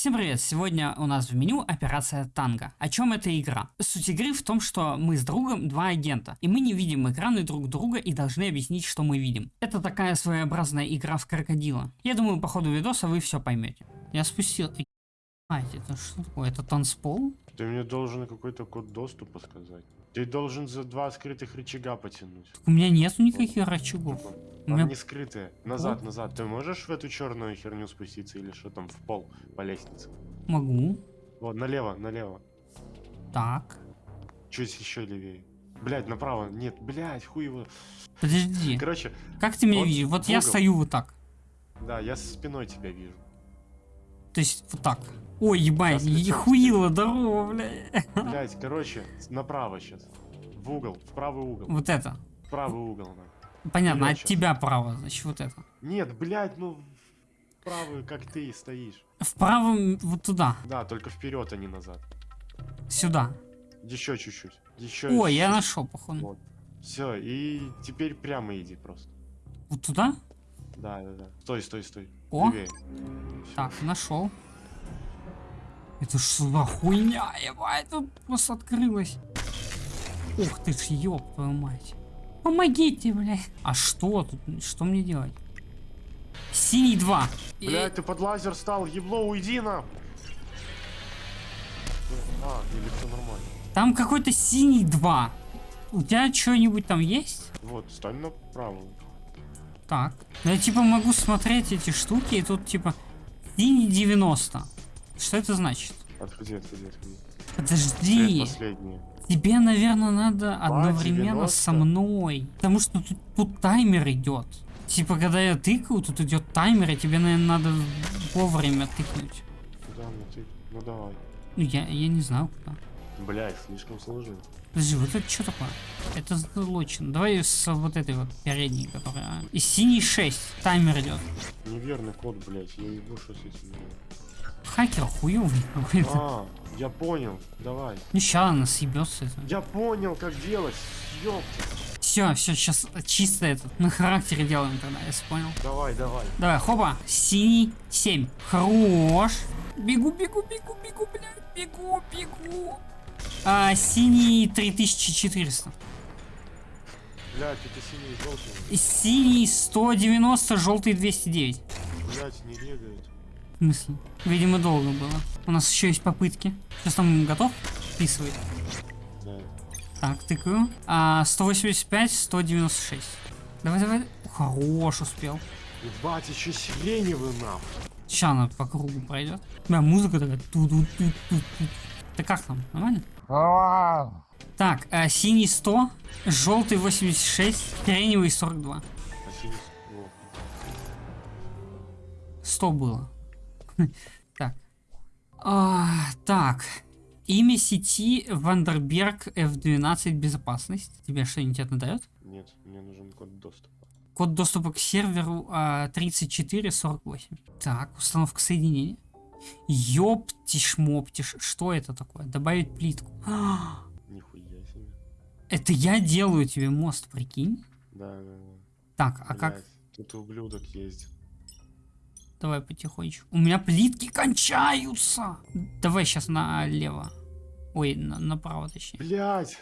Всем привет! Сегодня у нас в меню операция Танго. О чем эта игра? Суть игры в том, что мы с другом два агента, и мы не видим экраны друг друга и должны объяснить, что мы видим. Это такая своеобразная игра в крокодила. Я думаю, по ходу видоса вы все поймете. Я спустил... А, это что такое? Это танцпол? Ты мне должен какой-то код доступа сказать. Ты должен за два скрытых рычага потянуть. Так у меня нету никаких рычагов. Там меня... не скрытые. Назад, назад. Ты можешь в эту черную херню спуститься или что там в пол по лестнице? Могу. Вот, налево, налево. Так. Чуть еще левее. Блять, направо. Нет, блять, хуй его. Подожди. Короче, Как ты меня вот видишь? Вот я стою вот так. да, я спиной тебя вижу. То есть вот так. Ой, ебать, Сейчас ехуила, здорово, бля. Блять, короче, направо сейчас. В угол, в правый угол. Вот это. В правый угол, на. Понятно, Вперед от щас. тебя право, значит, вот это. Нет, блять, ну в правую, как ты стоишь. Вправо м, вот туда, Да, только вперед, а не назад. сюда. Еще чуть-чуть. Еще. Ой, я нашел, походу. Вот. Все, и теперь прямо иди просто. Вот туда? Да, да, да. Стой, стой, стой. О. Левее. Так, нашел. Это что за хуйня, ебать, тут просто открылось. Ух ты ж, ёб твою мать. Помогите, блядь. А что тут, что мне делать? Синий 2. И- Блядь, ты под лазер стал, ебло, уйди на. А, или все нормально. Там какой-то синий 2. У тебя что-нибудь там есть? Вот, стань направо. Так. Ну, Я типа могу смотреть эти штуки, и тут типа синий 90. Что это значит? Отходи, отходи, отходи. Подожди. Тебе, наверное, надо одновременно 90. со мной. Потому что тут, тут таймер идет. Типа, когда я тыкаю, тут идет таймер, и тебе, наверное, надо вовремя тыкнуть. Куда мне ты? Ну давай. Ну, я, я не знаю куда. Блядь, слишком сложно. Подожди, вот это что такое? Это залочено. Давай с вот этой вот передней, которая... а. И синий 6. Таймер идет. Неверный код, блядь, я что с этим делать. Хакер хуёвый какой-то. А, я понял, давай. Ну, ща она съебется. Это. Я понял, как делать, ёпта. Все, все, сейчас чисто этот. На характере делаем тогда, если понял. Давай, давай. Давай, хопа. Синий 7. Хорош. Бегу, бегу, бегу, бегу, блядь. Бегу, бегу. А, синий 3400. Блядь, это синий и желтый. Синий 190, желтый 209. Блядь, не регает. В смысле? Видимо, долго было. У нас еще есть попытки. Сейчас там готов? Вписывает. Да. Так, тыкаю. А, 185, 196. Давай, давай. Хорош, успел. Ебать, еще сиреневый нахуй. Сейчас она по кругу пройдет. Бля, музыка такая. ту ту ту ту ту Да как там? Нормально? Так, а, синий 100, желтый 86, сиреневый 42. А синий... О, 100 было. Так. А, так. Имя сети Вандерберг F12 безопасность. Тебе что-нибудь это дает? нет, мне нужен код доступа. Код доступа к серверу а, 3448. Так, установка соединения. Ёптиш моптиш. Что это такое? Добавить плитку. Нихуя себе. Это я делаю тебе мост, прикинь? Да, да, да. Так, а как? Блядь, Тут ублюдок ездит. Давай потихонечку. У меня плитки кончаются. Давай сейчас налево. Ой, на- направо точнее. Блять!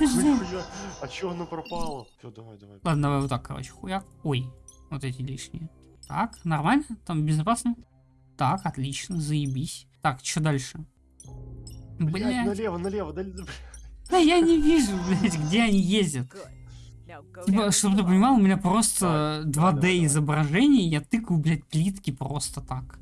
А чё оно пропало? Все, давай, давай. Ладно, давай вот так, короче, хуяк. Ой, вот эти лишние. Так, нормально? Там безопасно? Так, отлично, заебись. Так, что дальше? Блять, налево, налево, да я не вижу, блять, где они ездят. Типа, чтобы ты понимал, у меня просто Так, 2D давай, давай, давай. изображение, я тыкаю, блядь, плитки просто так.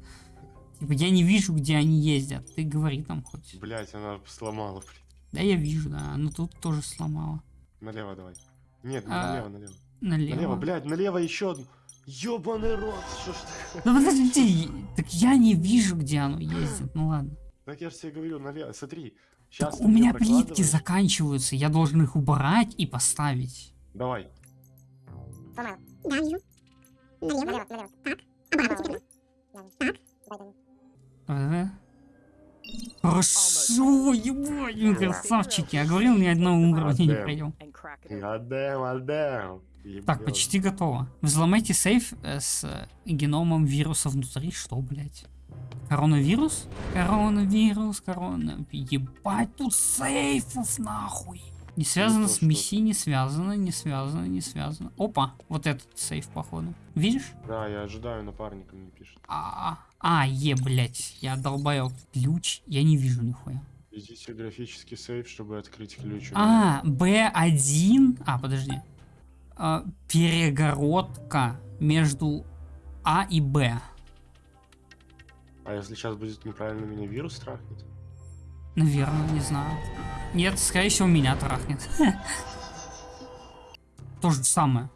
Типа, я не вижу, где они ездят. Ты говори там хоть. Блять, она сломала, блин. Да, я вижу, да, но тут тоже сломала. Налево давай. Нет, А, налево, налево. Налево. Налево, блядь, налево еще одну. Ёбаный рот, что ж ты? Да подожди, так я не вижу, где оно ездит. Ну ладно. Так я же тебе говорю, налево, смотри. Так Сейчас у меня плитки заканчиваются, я должен их убрать и поставить. Давай. Сломал. Да, вижу. Налево. Налево, налево. Так. Обратно теперь. Так. Давай, давай. Хорошо, ебать, красавчики. Я говорил, ни одного уровня не пройдем. Гадэм, гадэм. Так, почти готово. Взломайте сейф э, с э, геномом вируса внутри. Что, блядь? Коронавирус? Коронавирус, корона... Ебать, тут сейфов нахуй. Не связано с миссией, не связано, не связано, не связано. Опа, вот этот сейф, походу. Видишь? Да, я ожидаю, напарником не пишет. А, а, е, блять, я долбоёб. Ключ, я не вижу нихуя. Введите графический сейф, чтобы открыть ключ. А, Б1. А, подожди. А, перегородка между А и Б. А если сейчас будет неправильно, меня вирус трахнет? Наверное, не знаю. Нет, скорее всего, меня трахнет. То же самое.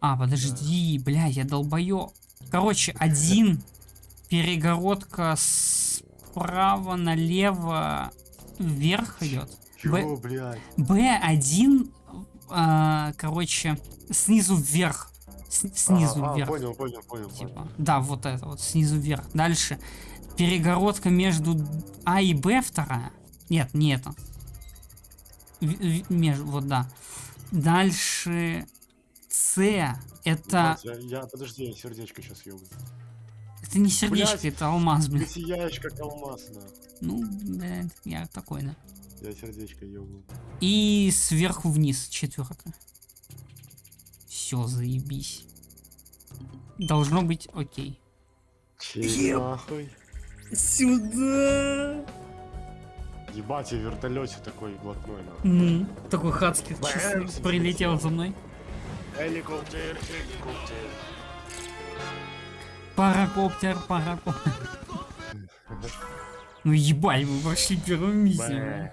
А, подожди, бля, я долбоё. Короче, один перегородка справа налево вверх идет. Б- Чего, блядь? Б1, а, короче, снизу вверх. С- снизу А, а, вверх. понял, понял, понял. Типа, понял. да, вот это вот, снизу вверх. Дальше. Перегородка между А и Б вторая. Нет, не это. В- в- между, вот, да. Дальше С. Это, Блядь, Я, я- подожди, я сердечко сейчас ёбну. это не сердечко, блядь. это алмаз, блин. Ты сияешь, как алмаз, да. Ну, блядь, я такой, да. Я сердечко ёбну. И сверху вниз четвертая. Все, заебись. Должно быть окей. Чей нахуй? Сюда. Ебать, я в вертолете такой блатной, нахуй. Такой хацкий прилетел за мной. Helikopter, helikopter. Паракоптер, паракоптер. Ну ебать, мы прошли первую миссию.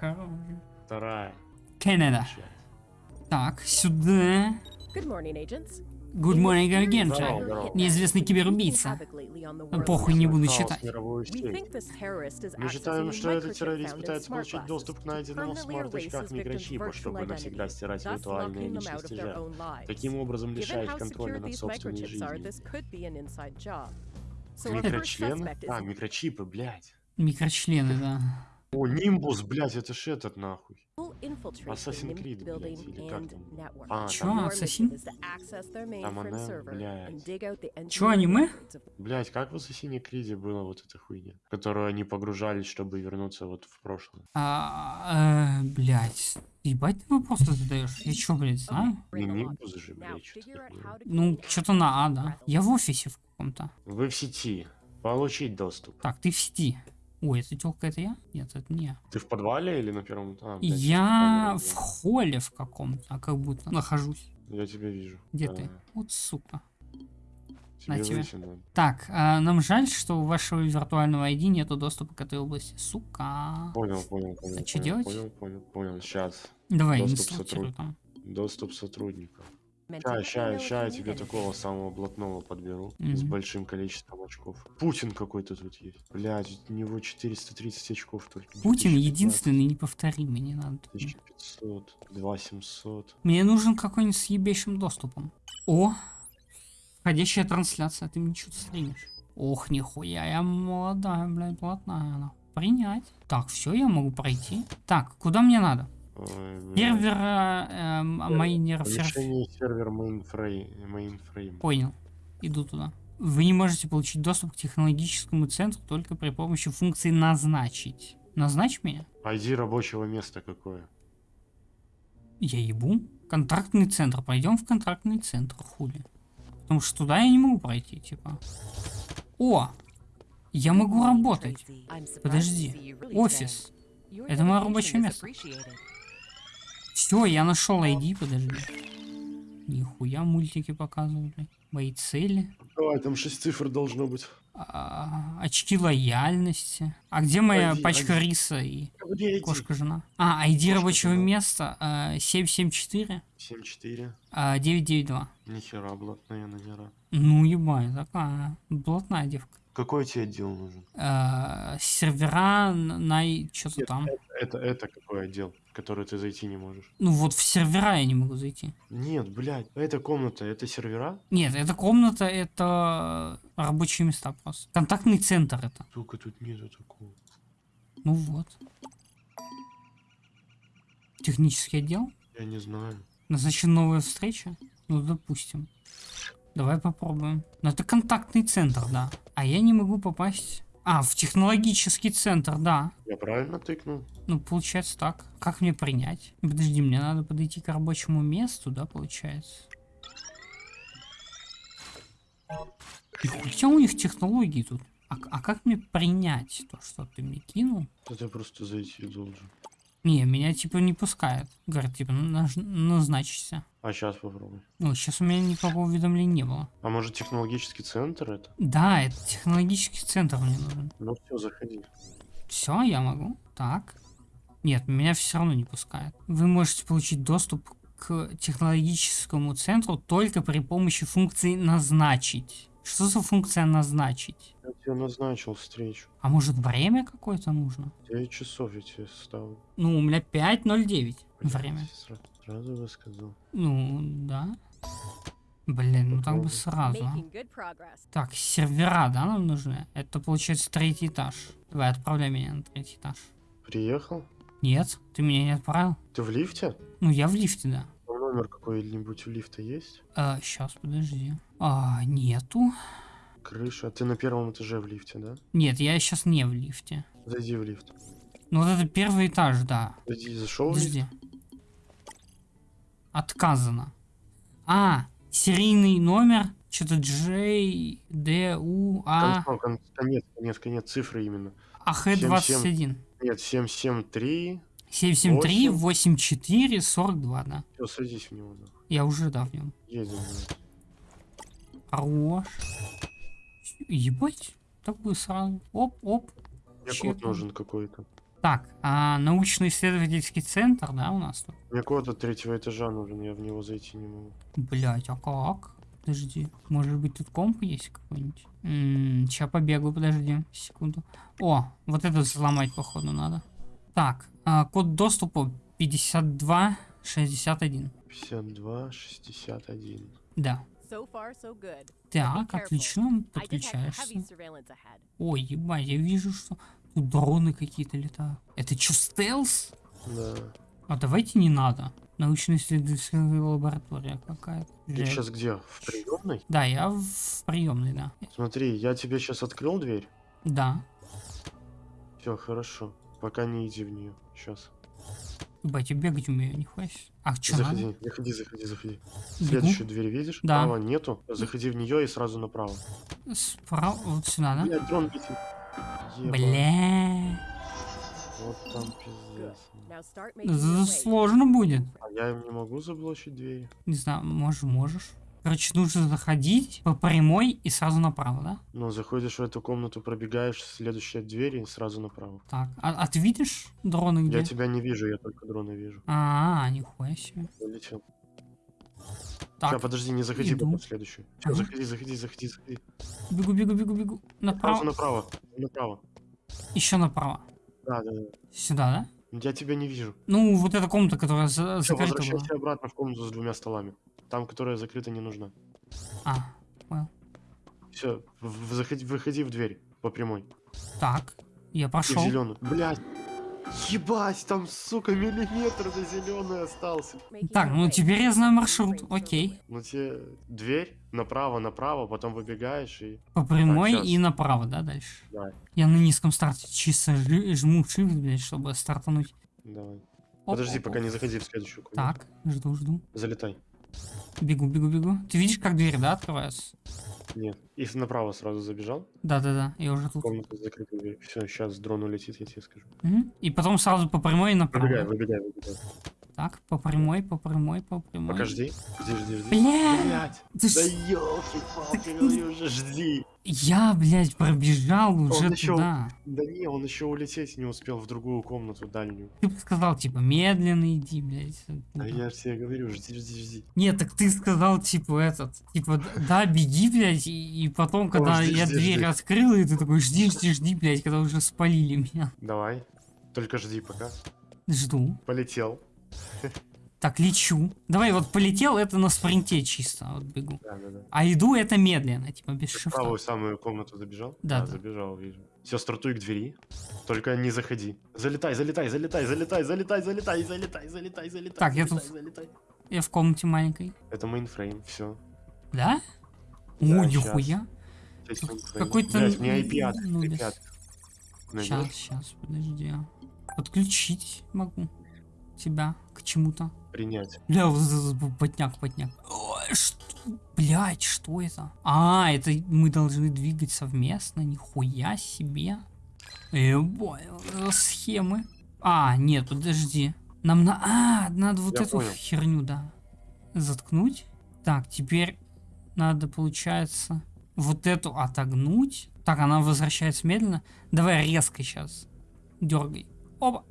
Вторая. Канада. Так, сюда. Good morning, agents. Good morning again, здорово. Неизвестный киберубийца. Похуй, не буду Хаос, читать. мировую сеть. Мы считаем, что этот террорист пытается получить доступ к найденному в смарт-очках микрочипу, чтобы навсегда стирать виртуальные личности жертв. Таким образом лишая их контроля над собственной жизнью. Микрочлены? А, микрочипы, блядь. Микрочлены, да. О, Нимбус, блядь, это ж этот нахуй. Assassin's Creed, блядь, или как там? А, Чё, там, Ассасин? Там она, блядь. Чё, аниме? блядь, как в Ассасине Криде была вот эта хуйня, которую они погружались, чтобы вернуться вот в прошлое. А, э, блядь. Ебать ты вопросы задаешь? Я чё, блядь, знаю? Не Нимбус же, блядь, что такое. Ну, что-то на А, да. Я в офисе в каком-то. Вы в сети. Получить доступ. Так, ты в сети. Ой, это тёлка это я? Нет, это не я. Ты в подвале или на первом? А, блядь, Я в холле в каком-то, а как будто нахожусь. Я тебя вижу. Где Да. ты? Вот сука. Тебе На выйти надо. Так, а, нам жаль, что у вашего виртуального ID нету доступа к этой области. Сука. Понял, понял, понял. А понял, делать? Понял, понял, понял. Сейчас. Давай, не Доступ сортируй сотрудник. там. Доступ сотрудников. Ща, ща, ща я тебе такого самого блатного подберу. С Мгм. большим количеством очков. Путин какой-то тут есть. Блядь, у него 430 очков только. Путин 2015, единственный неповторимый, не надо. 1500, 2700. Мне нужен какой-нибудь с ебейшим доступом. О! Входящая трансляция, ты мне что-то стримишь. Ох, нихуя, я молодая, блядь, блатная она. Принять. Так, все, я могу пройти. Так, куда мне надо? Ой, блядь. Сервера, эм, майнер, сервер mainframe. Понял. Иду туда. Вы не можете получить доступ к технологическому центру только при помощи функции назначить. Назначь меня? ID рабочего места какое? Я ебу. Контрактный центр. Пойдем в контрактный центр, хули. Потому что туда я не могу пройти, типа. О! Я могу работать. Подожди. Офис. Это мое рабочее место. Все, я нашел ID, подожди. Нихуя мультики показывают, блядь. Мои цели. Давай, там 6 цифр должно быть. А, очки лояльности. А где моя Один, пачка один. риса и Где ID? кошка жена? А, ID Кошка рабочего жена. места а, 774 7-4. а, 992. Нихера, блатная номера. Ну ебать, такая блатная девка. Какой тебе отдел нужен? А, сервера на что-то там. Это, это какой отдел, в который ты зайти не можешь? Ну вот в сервера я не могу зайти. Нет, блядь, это комната, это сервера? Нет, это комната, это рабочие места просто. Контактный центр это. Сука, тут нету такого. Ну вот. Технический отдел? Я не знаю. Назначена новая встреча? Ну, допустим. Давай попробуем. Но это контактный центр, да. А я не могу попасть А, в технологический центр, да. Я правильно тыкнул? Ну, получается так. Как мне принять? Подожди, мне надо подойти к рабочему месту, да, получается? И хотя у них технологии тут. А, а как мне принять то, что ты мне кинул? Да ты просто зайти должен. Не, меня типа не пускают. Говорят, типа, наж- назначься. А сейчас попробуй. Ну, сейчас у меня никакого уведомления не было. А может технологический центр это? Да, это технологический центр мне нужен. Ну все, заходи. Все, я могу. Так. Нет, меня все равно не пускают. Вы можете получить доступ к технологическому центру только при помощи функции «назначить». Что за функция «назначить»? Я тебе назначил встречу. А может время какое-то нужно? 9 часов я тебе ставлю. Ну, у меня 5.09 время. Сразу, сразу бы сказал. Ну, да. Блин, ну так бы сразу. а. Так, сервера, да, нам нужны? Это получается третий этаж. Давай, отправляй меня на третий этаж. Приехал? Нет, ты меня не отправил? Ты в лифте? Ну, я в лифте, да. Номер какой-нибудь у лифта есть? А, сейчас, подожди. А, нету. Крыша. Ты на первом этаже в лифте, да? Нет, я сейчас не в лифте. Зайди в лифт. Ну, вот это первый этаж, да. Зайди, зашел в лифт? Подожди. Отказано. А, серийный номер. Что-то J, D, U, А, Кон- кон- Конец, конец, конец, цифры именно. АХ-21. Нет, 773. 773 84 42, да. Все, садись в него. нахуй. Я уже, да, в нем. Едем. Хорош. Ебать. Так бы сразу. Оп, оп. Мне Чек. код нужен какой-то. Так, а научно-исследовательский центр, да, у нас тут? Мне код от третьего этажа нужен, я в него зайти не могу. Блять, а как? Подожди, может быть тут комп есть какой-нибудь? Сейчас побегу, подожди, секунду. О, вот это взломать походу надо. Так, а, код доступа 5261. 52, 61. Да. So far, so good. Так, отлично, подключаешься. Ой, ебать, я вижу, что тут дроны какие-то летают. Это что, стелс? Да. А давайте не надо. Научно-исследовательская лаборатория какая-то. Ты Жесть. сейчас где? В приемной? Да, я в приемной, да. Смотри, я тебе сейчас открыл дверь. Да. Все, хорошо. Пока не иди в нее. Сейчас. Ебать, я бегать умею, нихуя себе. А что надо? Заходи, заходи, заходи, заходи. Бегу. Следующую дверь видишь? Да. Права нету. Заходи в нее и сразу направо. Справа, вот сюда, да? Блядь, дрон летит. Бля. Вот там пиздец. Сложно будет. А я им не могу заблочить двери. Не знаю, можешь, можешь. Короче, нужно заходить по прямой и сразу направо, да? Ну, заходишь в эту комнату, пробегаешь, следующая дверь и сразу направо. Так, а, а ты видишь дроны где? Я тебя не вижу, я только дрона вижу. А, нихуя себе. Улетел. Так, Сейчас, подожди, не заходи иду. в следующую. Все, Ага. заходи, заходи, заходи, заходи. бегу, бегу, бегу, бегу. Сразу Направо. направо. Направо. Еще направо. Да, да, да. Сюда, да? Я тебя не вижу. Ну, вот эта комната, которая за- Все, закрыта была. возвращайся обратно в комнату с двумя столами. Там, которая закрыта, не нужна. А, Все, заходи, выходи в дверь по прямой. так. Я И пошел. зеленую. Блять. Ебать, там, сука, миллиметр до зеленый остался. Так, ну теперь я знаю маршрут. Окей. Ну тебе дверь направо, направо, потом выбегаешь и... По прямой щас. и направо, да, дальше? Да. Я на низком старте чисто жму shift, блядь, чтобы стартануть. Давай. Оп, Подожди, оп, пока оп. не заходи в следующую комнату. Так, жду, жду. Залетай. Бегу, бегу, бегу. Ты видишь, как двери, да, открываются? Нет. И направо сразу забежал. Да-да-да, я уже тут. Комната закрыта дверь. Все, сейчас дрон улетит, я тебе скажу. Мгм. И потом сразу по прямой направо. Выбегай, выбегай, выбегай. Так, по прямой, по прямой, по прямой. Пока жди. Жди, жди, жди. Бля! Блять. Ты Да елки-палки, говорю уже, жди. Я, блядь, пробежал уже еще- туда. Да не, он еще улететь не успел в другую комнату дальнюю. Ты бы сказал, типа, медленно иди, блядь. А я же тебе говорю, жди, жди, жди. Нет, так ты сказал, типа, этот, типа, да, беги, блядь, и, и потом, когда жди, я жди, дверь жди. открыл, и ты такой, жди, жди, жди, блядь, когда уже спалили меня. Давай. Только жди пока. Жду. Полетел. Так, лечу. Давай, вот полетел, это на спринте чисто, вот бегу. Да, да, да. А иду это медленно, типа, без Ты шифта. правую самую комнату забежал? Да, да. забежал, вижу. Все, стартуй к двери. Только не заходи. Залетай, залетай, залетай, залетай, залетай, залетай, залетай, залетай, залетай. Так, я залетай, тут- залетай. Я в комнате маленькой. Это мейнфрейм, все. Да? О, Да, нихуя. Какой-то Блять, мне IP ну, ну, IP открыт. Сейчас, сейчас, подожди. Подключить могу тебя к чему-то. Принять. Бля, потняк, потняк. Что? Блять, что это? А, это мы должны двигать совместно? Нихуя себе. Ебой, схемы. А, нет, подожди. Нам на... А, надо вот Я эту понял. херню, да. Заткнуть. Так, теперь надо, получается, вот эту отогнуть. Так, она возвращается медленно. Давай резко сейчас. Дергай. Опа.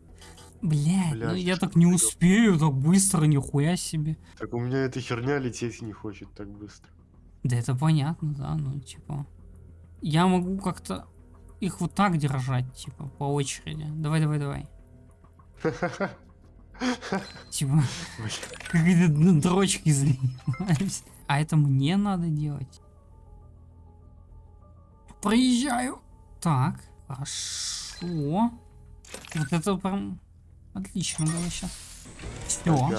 Блядь, Блядь ну я так не успею, так быстро, нихуя себе. Так у меня эта херня лететь не хочет так быстро. Да это понятно, да, ну типа. Я могу как-то их вот так держать, типа, по очереди. Давай, давай, давай. Типа, какие-то дрочки занимаюсь. А это мне надо делать. Проезжаю. Так, хорошо. Вот это прям отлично было сейчас. Все.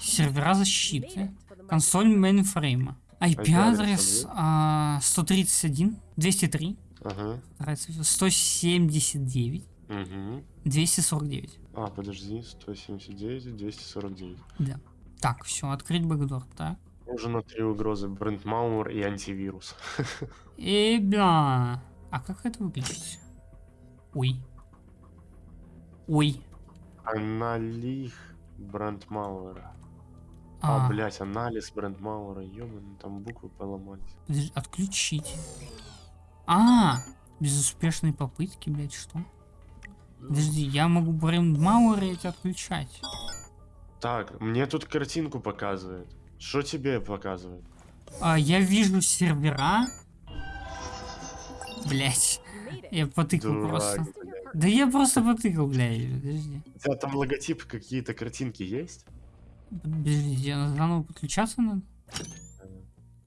Сервера защиты. Консоль мейнфрейма. IP-адрес а, 131, 203, ага. 179, угу. 249. А, подожди, 179, 249. Да. Так, все, открыть бэкдор, так. Уже на три угрозы. Брандмауэр и антивирус. И бля. А как это выключить? Ой. Ой. Аналих брендмауэра. А, а блять, анализ брендмауэра, ёбаный, там буквы поломались. Подожди, отключить. А, безуспешные попытки, блять, что? Подожди, я могу брендмауэр эти отключать. Так, мне тут картинку показывает. Что тебе показывает? А, я вижу сервера. Блять. Я потыкал просто. Да я просто потыкал, блядь. Подожди. У тебя там логотипы какие-то картинки есть? Подождите, заново подключаться надо?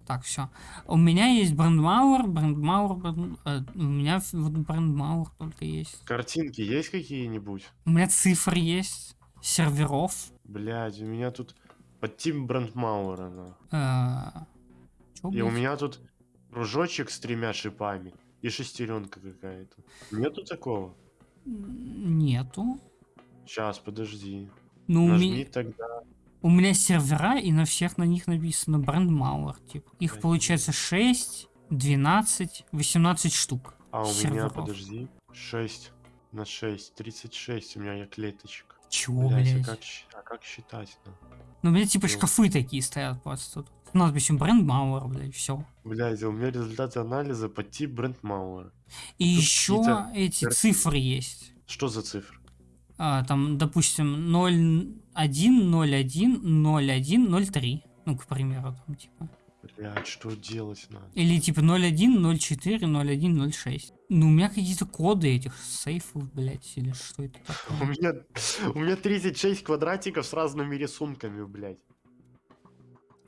Так, все. У меня есть брендмауэр, брендмауэр, бренд... Э, у меня вот брендмауэр только есть. Картинки есть какие-нибудь? У меня цифры есть, серверов. Блядь, у меня тут под Тим Брандмауэра. А, и у меня тут кружочек с тремя шипами и шестеренка какая-то. Нету такого? Нету. Сейчас, подожди. Ну, Нажми ми... тогда. У меня сервера, и на всех на них написано Брандмауэр. Типа. Их Конечно. получается 6, 12, 18 штук. А у серверов. меня, подожди, 6 на 6, 36 у меня я клеточек. Чего, блядь? блядь? А, как, а как считать? Ну? У меня типа ну. шкафы такие стоят просто тут. С надписью бренд Мауэр, блядь, все. Блядь, у меня результаты анализа по тип бренд Мауэр. И Тут еще эти цифры есть. Что за цифры? А, там, допустим, 0, 1, 0, 1, 0, 1, 0, 3. Ну, к примеру, там, типа. Блядь, что делать надо? Или типа 01, 04, 01, 06. Ну, у меня какие-то коды этих сейфов, блядь, или что это такое? У меня, у меня 36 квадратиков с разными рисунками, блядь.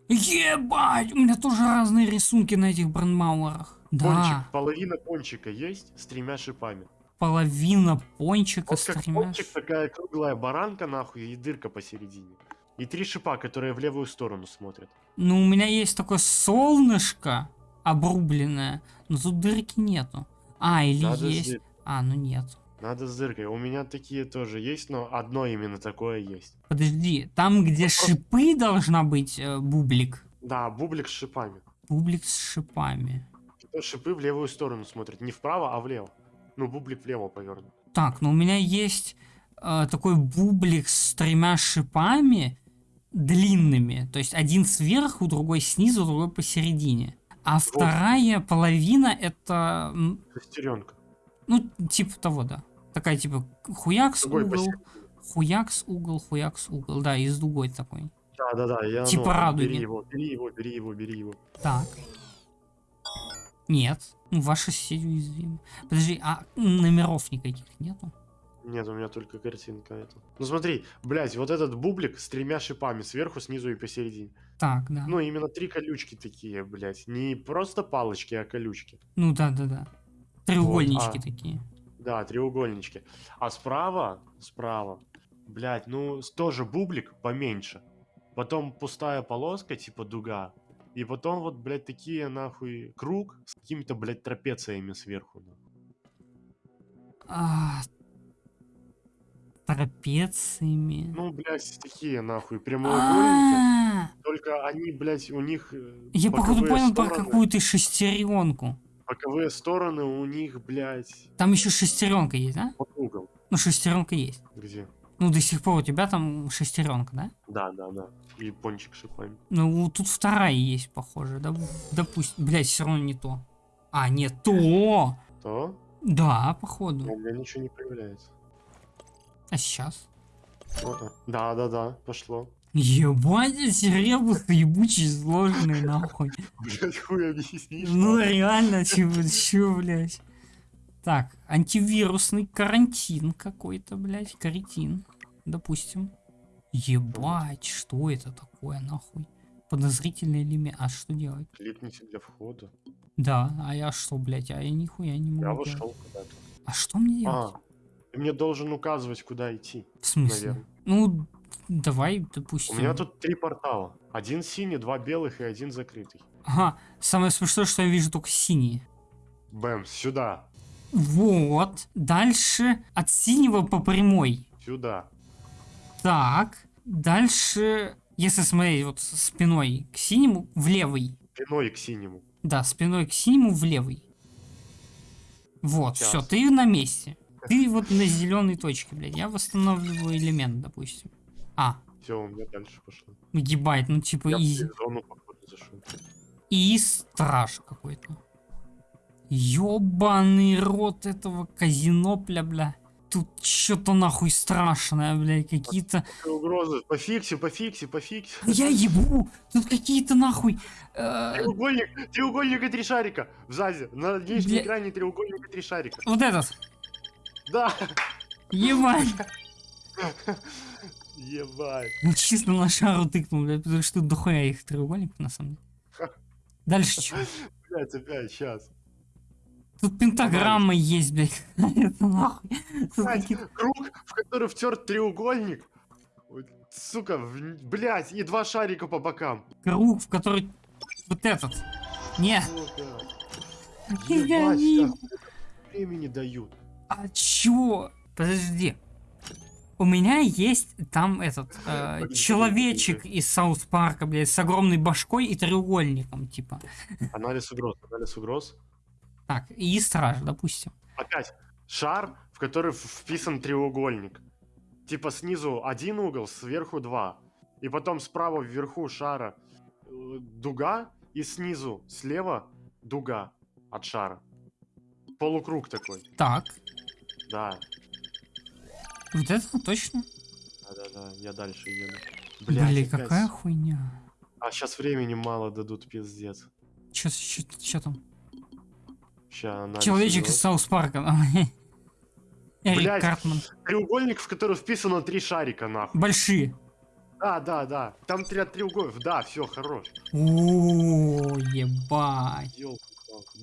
Ебать, у меня тоже разные рисунки на этих брандмауэрах. Да. половина пончика есть с тремя шипами. Половина пончика вот с тремя... пончик такая круглая баранка нахуй и дырка посередине. И три шипа, которые в левую сторону смотрят. Ну, у меня есть такое солнышко обрубленное, но тут дырки нету. А, или Надо есть. Дыр... А, ну нет. Надо с дыркой. У меня такие тоже есть, но одно именно такое есть. Подожди, там, где вот шипы должна быть, э, бублик. Да, бублик с шипами. Бублик с шипами. Шипы в левую сторону смотрят. Не вправо, а влево. Ну, бублик влево повернут. Так, ну у меня есть э, такой бублик с тремя шипами, длинными. То есть один сверху, другой снизу, другой посередине. А вот. вторая половина это... Шестеренка. Ну, типа того, да. Такая типа хуякс угол, посередине. хуякс угол, хуякс угол. Да, и с дугой такой. Да, да, да. Я, типа ну, радуги. Бери его, бери его, бери его, бери его. Так. Нет. Ну, ваши соседи уязвимы. Подожди, а номеров никаких нету? Нет, у меня только картинка это. Ну смотри, блядь, вот этот бублик с тремя шипами сверху, снизу и посередине. Так, да. Ну, именно три колючки такие, блядь. Не просто палочки, а колючки. Ну да, да, да. Треугольнички вот, а, такие. Да, треугольнички. А справа, справа, блядь, ну тоже бублик поменьше. Потом пустая полоска, типа дуга. И потом вот, блядь, такие, нахуй, круг с какими-то, блядь, трапециями сверху. А, трапециями. Ну, блядь, такие нахуй прямоугольники. Только они, блядь, у них э, Я походу понял про какую-то шестеренку. Боковые стороны у них, блядь, Там еще шестеренка есть, да? под угол. Ну, шестеренка есть. Где? Ну, до сих пор у тебя там шестеренка, да? Да, да, да. И пончик шипами. Ну, тут вторая есть, похоже. Да, допустим. Блять, все равно не то. А, нет, то! То? Да, походу. У меня ничего не появляется. А сейчас? Да, да, да, пошло. Ебать, эти ребусы ебучие сложные, нахуй. Блядь, хуй объяснишь. Ну, реально, чего, чё, блядь. Так, антивирусный карантин какой-то, блядь, карантин, допустим. Ебать, что это такое, нахуй? Подозрительный элемент. А что делать? Кликните для входа. Да, а я что, блядь, а я нихуя не могу Я делать. вошел куда-то. А что мне делать? А, ты мне должен указывать, куда идти. В смысле? наверное. Ну, давай, У допустим. меня тут три портала. Один синий, два белых и один закрытый. Ага, самое смешное, что я вижу только синие. Бэм, сюда, Вот. Дальше от синего по прямой. сюда. Так. Дальше, если смотреть вот спиной к синему, в левый. Спиной к синему. Да, спиной к синему в левый. Вот, Сейчас. все, ты на месте. Ты вот на зеленой точке, блядь. Я восстанавливаю элемент, допустим. А, Все, у меня дальше пошло. ебать, ну типа Я изи. зону, походу, зашел. И страж какой-то. Ёбаный рот этого казино, бля. Тут что-то нахуй страшное, бля, какие-то... Угрозы. Пофикси, пофикси, пофикси. Я ебу! Тут какие-то нахуй... э, Треугольник, треугольник и три шарика. В ЗАЗе. На нижнем Бля- экране треугольник и три шарика. вот этот. Да. Ебать! Ебать. Ну чисто на шару тыкнул, бля, потому что дохуя их треугольник, на самом деле. Дальше что? Блять, опять, сейчас. Тут пентаграмма есть, блядь. Это нахуй. Блядь, круг, в который втерт треугольник. Сука, блять, и два шарика по бокам. круг, в который... Вот этот. Не, Сука. Ебать, времени дают. А чё? Подожди. У меня есть там этот э, человечек из Саус Парка, блядь, с огромной башкой и треугольником, типа. Анализ угроз, анализ угроз. Так, и страж, допустим. Опять, шар, в который вписан треугольник. Типа снизу один угол, сверху два. И потом справа вверху шара э, дуга, и снизу слева дуга от шара. Полукруг такой. Так, Да, вот это точно? да-да-да, я дальше еду. Блин, Блядь, опять. какая хуйня. А сейчас времени мало дадут, пиздец. Чё, чё, чё там? Ща Человечек из. Саус Парка. Эрик Блядь. Картман. Треугольник, в который вписано три шарика, нахуй. Большие. Да, да, да. Там три треугольников. Да, все, хорош. О, ебать.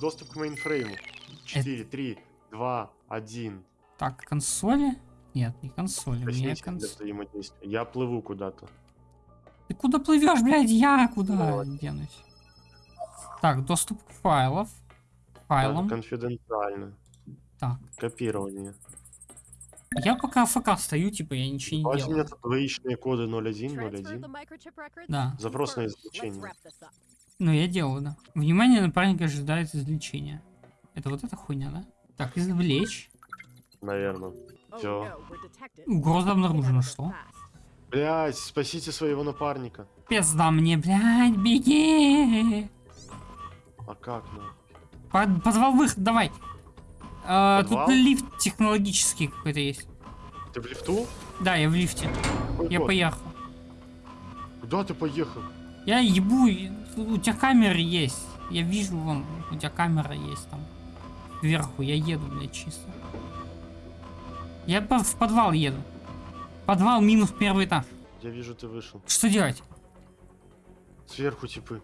Доступ к мейнфрейму. 4, 3, 2, 1. Так, консоли? Нет, не консоли. У для конс... Я плыву куда-то. Ты куда плывешь, блядь? Я куда Давай. денусь? Так, доступ к файлов. Файлам. Конфиденциально. Так. Копирование. Я пока АФК стою, типа, я ничего не А у делаю. меня тут двоичные коды 01, Transfer the 01. microchip records? Да. Запрос на извлечение. Ну, я делаю, да. Внимание, напарник ожидает извлечения. Это вот эта хуйня, да? Так, извлечь. Наверное. Detected. Угроза обнаружена, что? Блять, спасите своего напарника. Пизда мне, блядь, беги! А как, ну? Под- позвал выход, давай. А, Подвал? тут лифт технологический какой-то есть. Ты в лифту? Да, я в лифте. Какой Я код? поехал. Куда ты поехал? Я ебу, у тебя камеры есть. Я вижу, вон, у тебя камера есть там. Вверху, я еду, блядь, чисто. Я в подвал еду. Подвал минус первый этаж. Я вижу, ты вышел. Что делать? Сверху типы.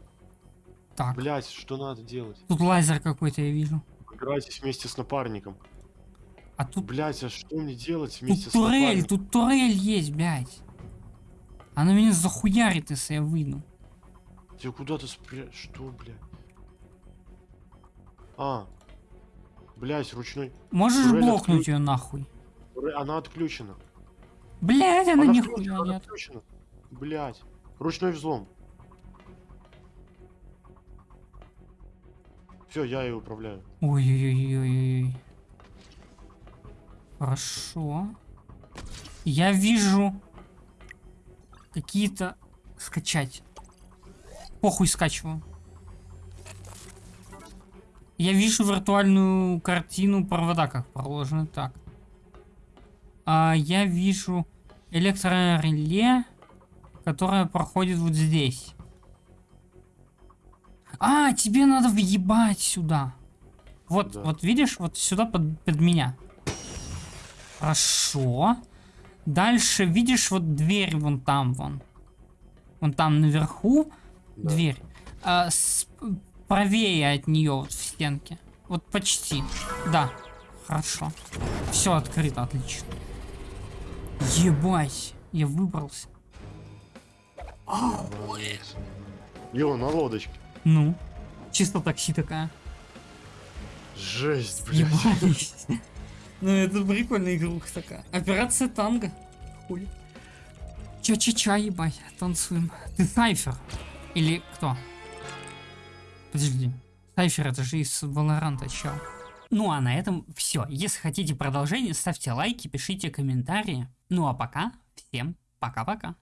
Так, Блять, что надо делать? тут лазер какой-то я вижу. Играйтесь вместе с напарником. А тут, Блять, а что мне делать вместе тут с турель, напарником? тут турель есть, блядь. Она меня захуярит, если я выйду. Ты куда ты спря... Что, блядь? А. Блять, ручной. Можешь Турель блокнуть отключ- ее нахуй. Она отключена. Блять, она Она нихуя нет. отключена. Блять. Ручной взлом. Все, я ее управляю. Ой-ой-ой-ой-ой. Хорошо. Я вижу какие-то скачать. Похуй скачиваю. Я вижу виртуальную картину провода, как проложены. Так. А я вижу электрореле, которое проходит вот здесь. А, тебе надо въебать сюда. Вот, Да. вот видишь, вот сюда под, под меня. Хорошо. Дальше видишь вот дверь вон там вон. Вон там наверху Да. дверь. А, с- правее от нее вот в стенке. Вот почти. Да. Хорошо. Все открыто, отлично. Ебать. Я выбрался. Йо, на лодочке. Ну. Чисто такси такая. Жесть, блядь. Ебались. Ну это прикольная игруха такая. Операция танго. Хули. Ча-ча-ча, ебать. Танцуем. Ты Сайфер. Или кто? Подожди. Сайфер это же из Валоранта, чел. Ну а на этом все. Если хотите продолжение, ставьте лайки, пишите комментарии. Ну а пока, всем пока-пока.